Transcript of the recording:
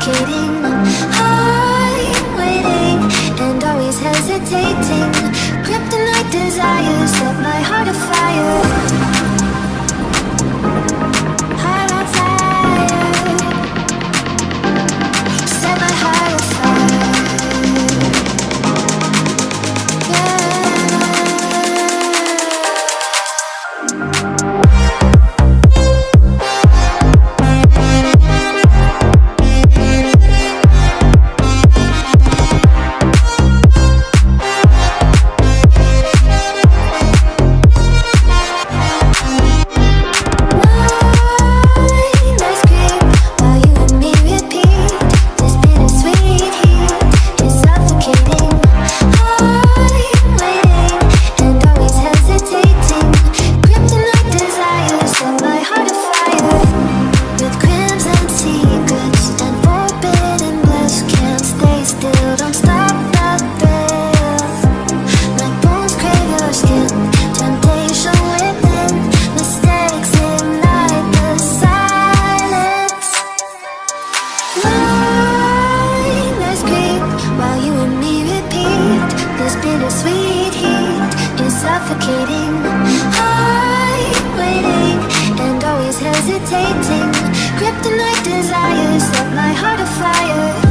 suffocating. I'm waiting and always hesitating. bittersweet heat is suffocating I'm waiting and always hesitating. Kryptonite desires set my heart afire.